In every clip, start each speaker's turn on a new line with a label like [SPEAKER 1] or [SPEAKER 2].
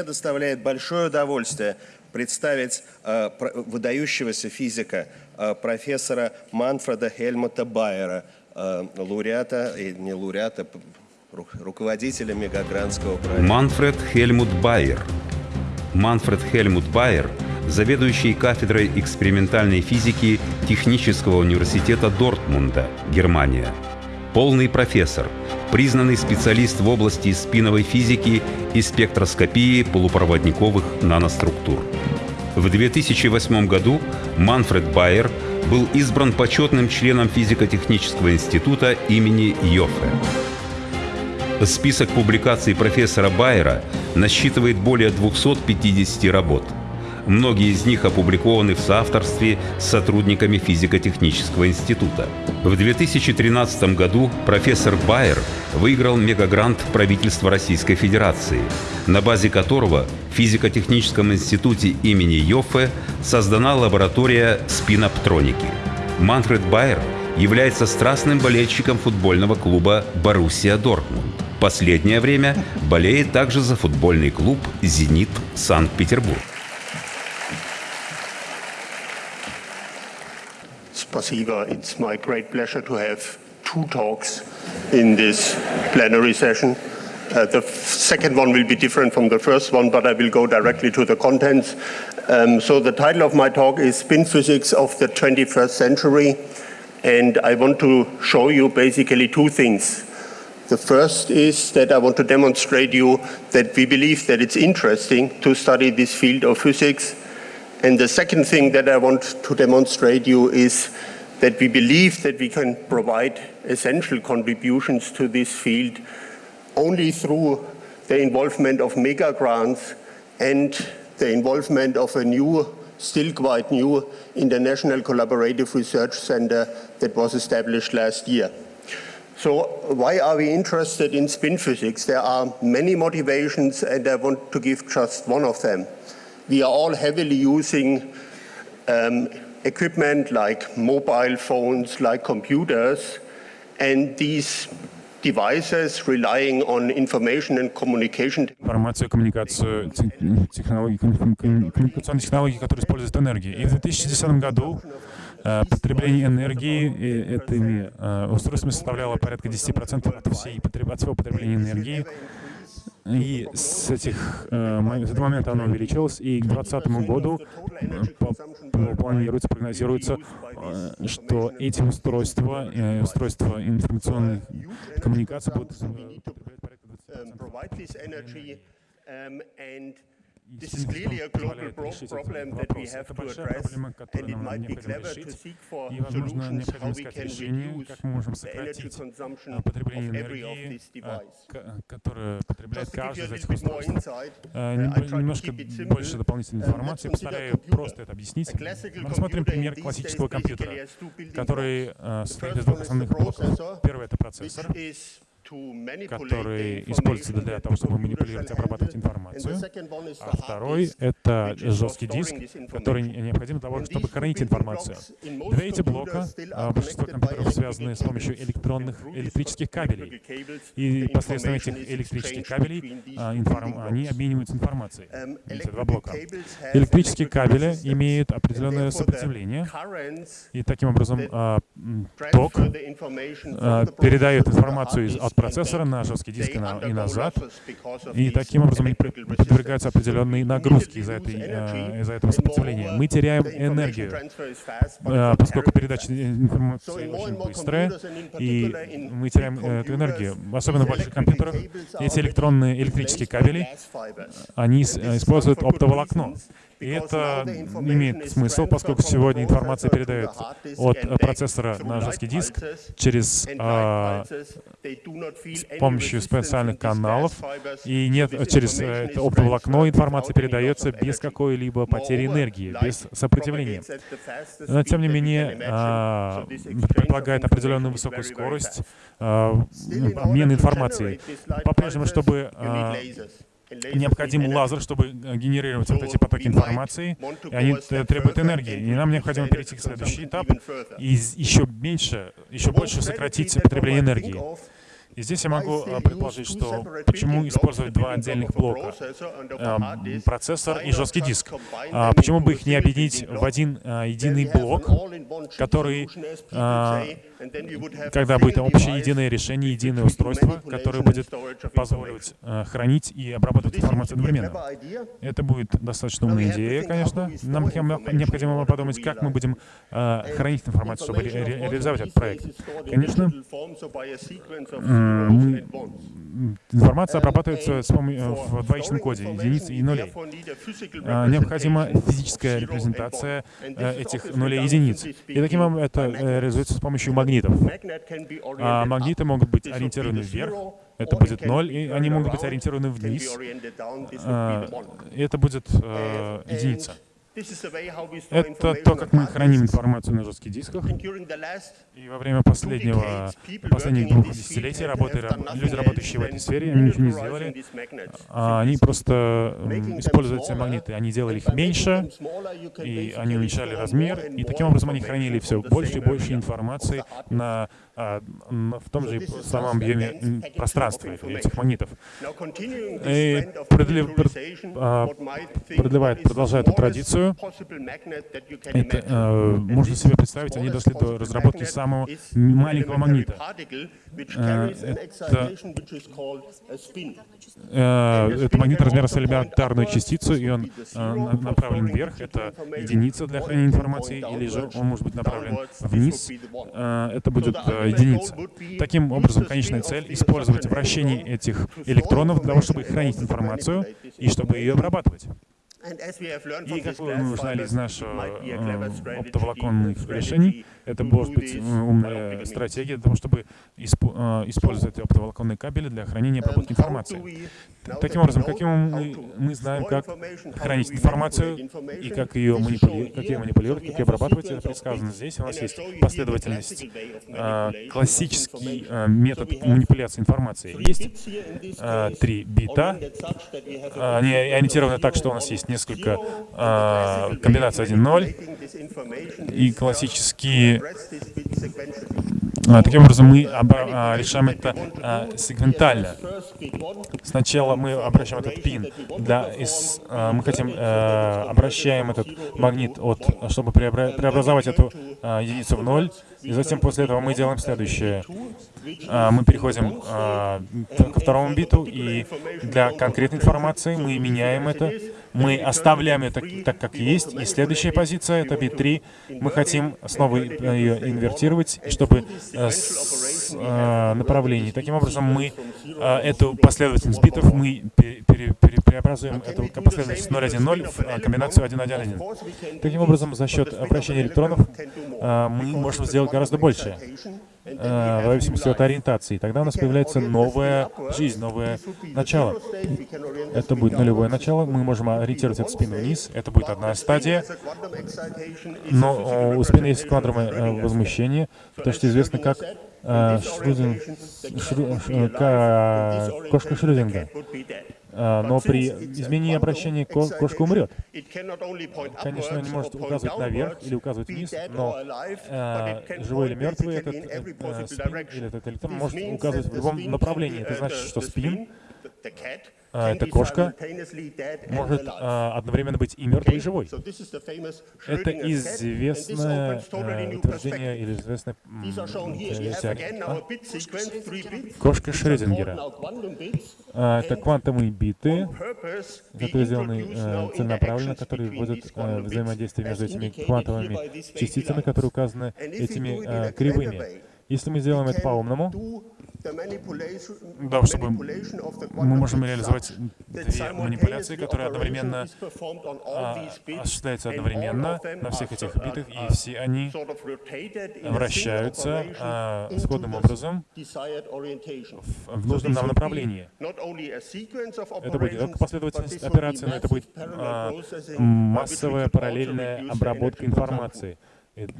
[SPEAKER 1] мне доставляет большое удовольствие представить э, выдающегося физика, э, профессора Манфреда Хельмута Байера, э, лауреата, и не лауреата, руководителя Мегагранского проекта.
[SPEAKER 2] Манфред Хельмут Байер. Манфред Хельмут Байер – заведующий кафедрой экспериментальной физики Технического университета Дортмунда, Германия. Полный профессор, признанный специалист в области спиновой физики и спектроскопии полупроводниковых наноструктур. В 2008 году Манфред Байер был избран почетным членом физико-технического института имени Йоффе. Список публикаций профессора Байера насчитывает более 250 работ. Многие из них опубликованы в соавторстве с сотрудниками физико-технического института. В 2013 году профессор Байер выиграл мегагрант правительства Российской Федерации, на базе которого в физико-техническом институте имени Йоффе создана лаборатория спиноптроники. Манфред Байер является страстным болельщиком футбольного клуба «Боруссия Дортмунд». Последнее время болеет также за футбольный клуб «Зенит Санкт-Петербург».
[SPEAKER 3] It's my great pleasure to have two talks in this plenary session. Uh, the second one will be different from the first one, but I will go directly to the contents. Um, so the title of my talk is Spin Physics of the 21st Century, and I want to show you basically two things. The first is that I want to demonstrate you that we believe that it's interesting to study this field of physics. And the second thing that I want to demonstrate you is that we believe that we can provide essential contributions to this field only through the involvement of mega grants and the involvement of a new, still quite new, International Collaborative Research Center that was established last year. So why are we interested in spin physics? There are many motivations and I want to give just one of them. We are all heavily using um, equipment like mobile phones, like computers, and these devices relying on information and communication.
[SPEAKER 4] Информацию, коммуникацию, технологии, коммуникационные технологии, которые используют энергию. И в 2010 году Э, потребление энергии э, этими э, устройствами составляло порядка 10% от, всей, от всего потребления энергии. И с, этих, с этого момента оно увеличилось, и к 2020 году планируется, прогнозируется, что эти устройства, устройства информационной коммуникации будут потреблять порядка 20%.
[SPEAKER 3] This is clearly a global problem that we have to address, and it might be clever to seek for solutions how we can reduce the energy consumption of every of these devices.
[SPEAKER 4] которое потребляет каждый из этих устройств. Немножко больше дополнительной информации. Постараюсь просто это объяснить. Мы рассмотрим пример классического компьютера, который состоит из двух основных блоков. Первый — это процессор, который используется для того, чтобы манипулировать, обрабатывать информацию. А второй — это жесткий диск, который необходим для того, чтобы хранить информацию. Две эти блока, а, большинство компьютеров связаны с помощью электронных, электрических кабелей. И посредством этих электрических кабелей а, они обмениваются информацией. Эти два блока. Электрические кабели имеют определенное сопротивление, и таким образом а, ток передает информацию от процессора на жесткий диск и назад, и таким образом они подвергаются определенной нагрузке из-за э, из этого сопротивления. Мы теряем энергию, э, поскольку передача информации очень быстрая, и мы теряем э, эту энергию. Особенно в больших компьютерах эти электронные электрические кабели, они используют оптоволокно. И это имеет смысл, поскольку сегодня информация передается от процессора на жесткий диск через а, с помощью специальных каналов, и нет через это оптоволокно информация передается без какой-либо потери энергии, без сопротивления. Но, тем не менее, а, предполагает определенную высокую скорость а, обмена информацией. По-прежнему, чтобы а, необходим лазер, чтобы э, генерировать вот эти потоки информации, и они требуют энергии. И нам необходимо перейти к следующий этап и еще меньше, еще больше сократить потребление энергии. И здесь я могу а, предположить, что почему использовать два отдельных блока, а, процессор и жесткий диск. А, почему бы их не объединить в один единый блок, который, когда будет общее единое решение, единое устройство, которое будет позволивать хранить и обрабатывать информацию одновременно. Это будет достаточно умная идея, конечно. Нам необходимо подумать, как мы будем хранить информацию, чтобы ре реализовать этот проект. Конечно, мы, информация обрабатывается с помощью, в двоичном коде, единиц и нулей. А, необходима физическая репрезентация э, этих нулей и единиц. И таким образом это э, реализуется с помощью магнитов. А магниты могут быть ориентированы вверх, это будет 0, и они могут быть ориентированы вниз, а, и это будет э, единица. Это то, как мы храним информацию на жестких дисках. И во время последнего, последних двух десятилетий работы, люди, работающие в этой сфере, они ничего не сделали. А они просто используют эти магниты. Они делали их меньше, и они уменьшали размер, и таким образом они хранили все больше и больше информации на в том же самом объеме пространства этих магнитов. И а, продлевает, продолжает эту традицию. Это, э, можно себе представить, они дошли до разработки самого маленького магнита. Э, это, э, это магнит размера с элементарную частицу, и он направлен вверх. Это единица для хранения информации, или же он может быть направлен вниз. Это будет единица. Таким образом, конечная цель — использовать вращение этих электронов для того, чтобы хранить информацию и чтобы ее обрабатывать. И как мы узнали из нашего э, оптоволоконных решений, это может быть умная стратегия для того, чтобы э, использовать оптоволоконные кабели для хранения и обработки информации. Таким образом, каким мы, знаем, как хранить информацию и как ее, манипули... как ее манипулировать, как ее обрабатывать, это предсказано здесь. У нас есть последовательность, э, классический э, метод манипуляции информацией. Есть э, три бита, они ориентированы так, что у нас есть несколько э, комбинаций 1-0 и классические а, таким образом, мы а, решаем это сегментально. Сначала мы обращаем этот пин, для, из, мы хотим а, обращаем этот магнит, от, чтобы преобразовать эту единицу в ноль, и затем после этого мы делаем следующее. Мы переходим ко второму биту, и для конкретной информации мы меняем это, мы оставляем это так, как есть, и следующая позиция — это бит 3. Мы хотим снова ее инвертировать, чтобы э, с э, направлений. Таким образом, мы э, эту последовательность битов мы пере, пере, преобразуем эту последовательность 0.1.0 в комбинацию 1.1.1. Таким образом, за счет вращения электронов мы можем сделать гораздо больше. Э, в зависимости от ориентации. Тогда у нас появляется новая жизнь, новое начало. Это будет нулевое начало. Мы можем ориентировать эту спину вниз. Это будет одна стадия. Но у спины есть квадровое э, возмущение, то, что известно как э, Шрудин, Шру, кошка Шрюдинга. А, но при изменении обращения кошка умрет. Конечно, она не может указывать наверх или указывать вниз, но э, живой или мертвый этот э, спин или этот электрон может указывать в любом направлении. Это значит, что спин эта кошка может а, одновременно быть и мертвой, и живой. Это известное а, утверждение или известное а? Кошка Шрёдингера. А, это квантовые биты, которые сделаны а, целенаправленно, которые вводят а, взаимодействие между этими квантовыми частицами, которые указаны этими а, кривыми. Если мы сделаем это по-умному, да, чтобы мы можем реализовать две манипуляции, которые одновременно а, осуществляются одновременно на всех этих битах, и все они вращаются а, сходным образом в, в нужном нам направлении. Это будет не только последовательность операций, но это будет а, массовая параллельная обработка информации.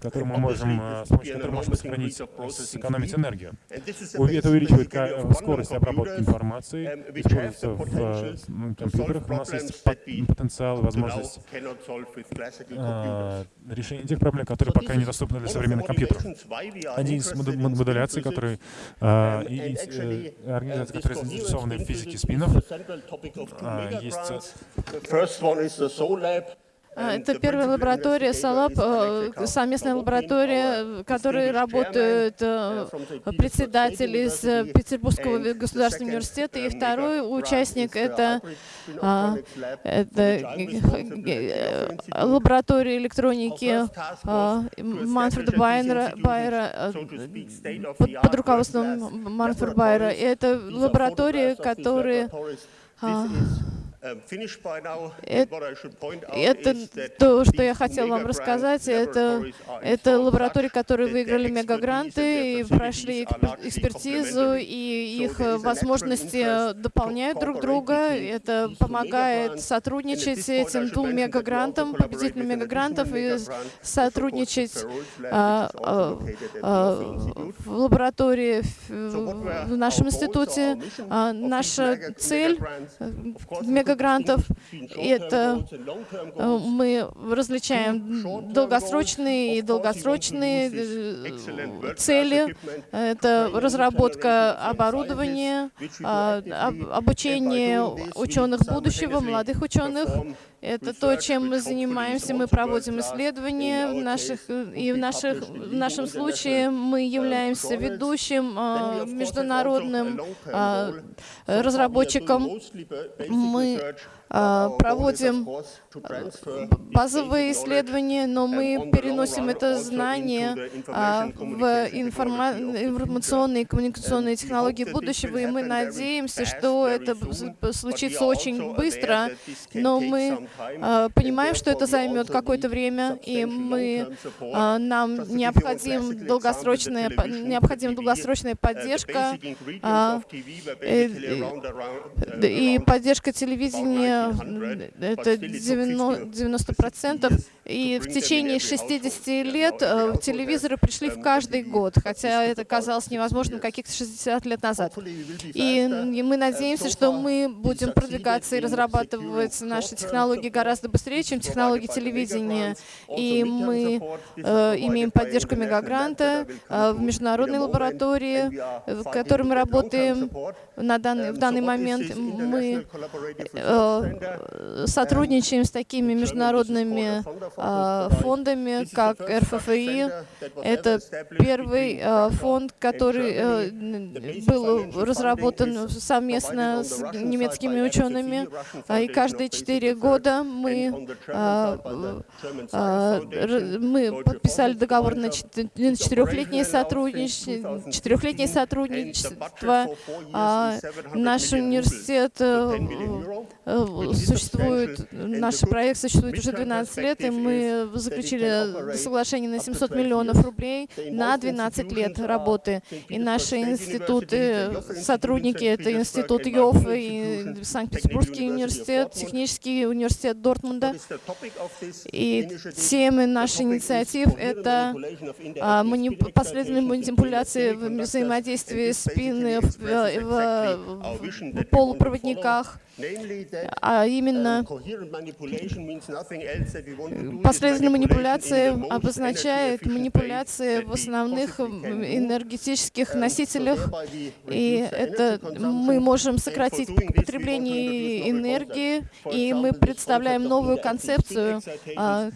[SPEAKER 4] Который мы можем, с помощью которого можем сохранить, сэкономить энергию. Это увеличивает скорость обработки информации, используется в компьютерах. У нас есть потенциал, возможность решения тех проблем, которые пока недоступны для современных компьютеров. Один из модуляций, который и, и организации, которые заинтересованы в физике спинов, есть
[SPEAKER 5] а, это первая лаборатория САЛАП, э, совместная лаборатория, в которой работают э, председатель из Петербургского государственного университета, и второй участник — это, а, это э, лаборатория электроники а, Манфреда Байера, Байера под, под руководством Манфреда Байера. И это лаборатория, которая это то, что я хотел вам рассказать. Это, это лаборатории, которые выиграли мегагранты и прошли экспертизу, и их возможности дополняют друг друга. Это помогает сотрудничать с этим двум мегагрантам, победителям мегагрантов, и сотрудничать а, а, а, в лаборатории в нашем институте. А, наша цель в мегагрантах грантов. Это э, мы различаем долгосрочные и долгосрочные э, цели. Это разработка оборудования, а, обучение ученых будущего, молодых ученых. Это то, чем мы занимаемся. Мы проводим исследования в наших, и в, наших, в нашем случае мы являемся ведущим э, международным э, разработчиком. Мы а, проводим базовые исследования, но мы переносим это знание а, в информационные и коммуникационные технологии будущего, и мы надеемся, что это случится очень быстро, но мы а, понимаем, что это займет какое-то время, и мы, нам необходим долгосрочная, необходима долгосрочная поддержка и поддержка телевидения это 90 процентов. И в течение 60 лет э, телевизоры пришли в каждый год, хотя это казалось невозможным каких-то 60 лет назад. И мы надеемся, что мы будем продвигаться и разрабатывать наши технологии гораздо быстрее, чем технологии телевидения. И мы э, имеем поддержку Мегагранта э, в международной лаборатории, в которой мы работаем. на данный, в данный момент. Мы э, сотрудничаем с такими международными а, фондами, как РФФИ. Это первый а, фонд, который э, был разработан совместно с немецкими учеными. А, и каждые четыре года мы, мы подписали договор на четырехлетнее сотрудничество. Четырехлетнее сотрудничество. Наш университет э, э, существует, наш проект существует уже 12 лет, и мы заключили соглашение на 700 миллионов рублей на 12 лет работы. И наши институты, сотрудники, это институт ЙОФ и Санкт-Петербургский университет, технический университет Дортмунда. И темы нашей инициатив — это а, последовательные манипуляции в спины в, в, в полупроводниках, а именно последовательная манипуляция обозначает манипуляции в основных энергетических носителях, и это мы можем сократить потребление энергии, и мы представляем новую концепцию, а,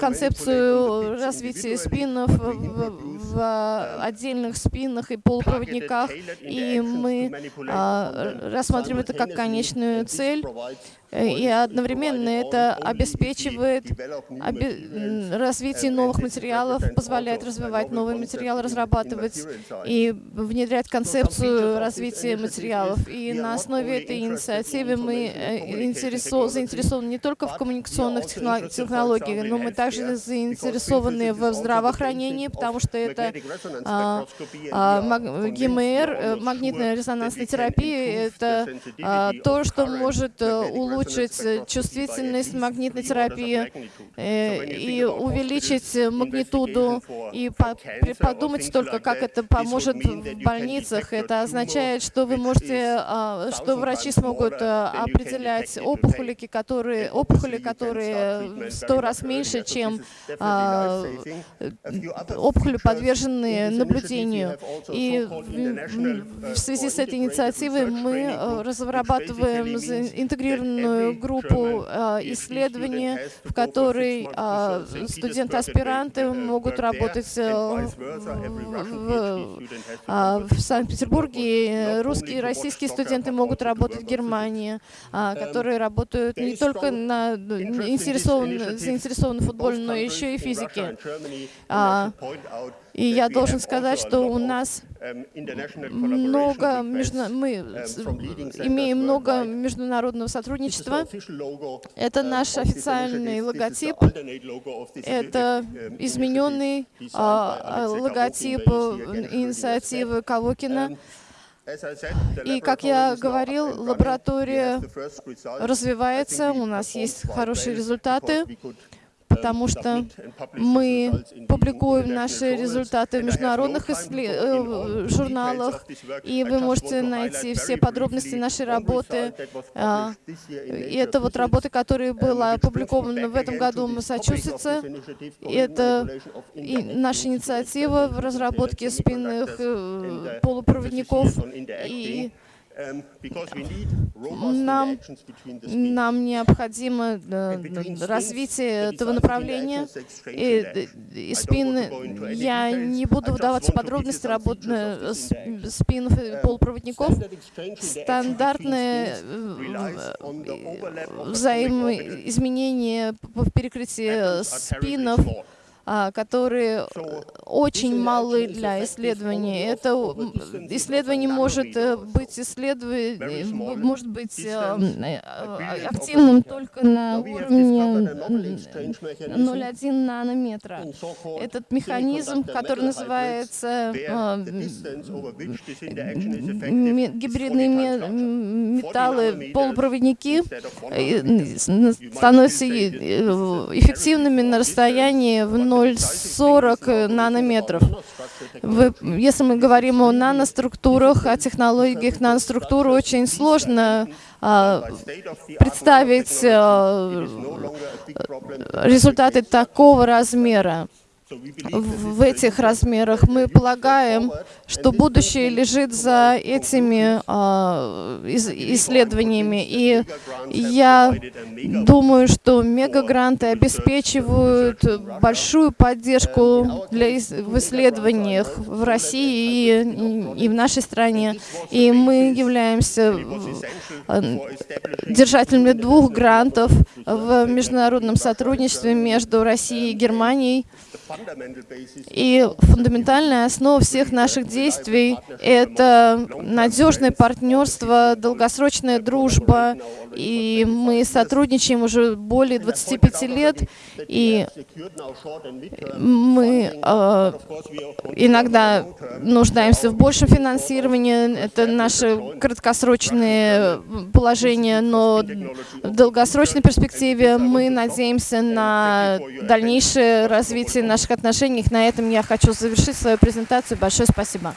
[SPEAKER 5] концепцию развития спинов в отдельных спинах и полупроводниках, и мы а, рассматриваем это как конечную цель, Э, и одновременно это обеспечивает развитие новых материалов, позволяет развивать новые материалы, разрабатывать и внедрять концепцию развития материалов. И на основе этой инициативы мы э, заинтересованы не только в коммуникационных технологиях, но мы также заинтересованы в здравоохранении, потому что это а, а, ГМР, магнитная резонансная терапия, это а, то, что может улучшить чувствительность магнитной терапии и увеличить магнитуду. И подумать только, как это поможет в больницах. Это означает, что вы можете, что врачи смогут определять опухоли, которые, опухоли, которые сто раз меньше, чем а, опухоли, подверженные наблюдению. И в связи с этой инициативой мы э, разрабатываем интегрированную группу э, исследований, в которой а, студенты-аспиранты могут работать э, в, а, в Санкт-Петербурге, русские и российские студенты могут работать в Германии, которые работают не только на, заинтересованы, заинтересованы в футболе, но еще и физике. А, и я должен сказать, что у нас много, между... мы имеем много международного сотрудничества. Это наш официальный логотип. Это измененный а, логотип инициативы Кавокина. И, как я говорил, лаборатория развивается, у нас есть хорошие результаты потому что мы публикуем наши результаты в международных э, журналах, и вы можете найти все подробности нашей работы. А, и это вот работа, которая была опубликована в этом году в Массачусетсе. Это наша инициатива в разработке спинных э, полупроводников и нам, нам необходимо развитие этого направления. И, и спин, я не буду вдаваться в подробности работы спинов и полупроводников. Стандартные взаимоизменения в перекрытии спинов которые очень малы для исследований. Это исследование может э, быть исследование, может быть э, э, активным только на уровне 0,1 нанометра. Этот механизм, который называется гибридные металлы, полупроводники, становятся эффективными на расстоянии в 0 0,40 нанометров. Вы, если мы говорим о наноструктурах, о технологиях наноструктуры, очень сложно а, представить а, результаты такого размера в этих размерах. Мы полагаем, что будущее лежит за этими а, исследованиями. И я думаю, что мегагранты обеспечивают большую поддержку для, в исследованиях в России и, и в нашей стране. И мы являемся а, держателями двух грантов в международном сотрудничестве между Россией и Германией. И фундаментальная основа всех наших действий — это надежное партнерство, долгосрочная дружба. И мы сотрудничаем уже более 25 лет, и мы э, иногда нуждаемся в большем финансировании. Это наше краткосрочное положение, но в долгосрочной перспективе мы надеемся на дальнейшее развитие наших отношений. На этом я хочу завершить свою презентацию. Большое спасибо.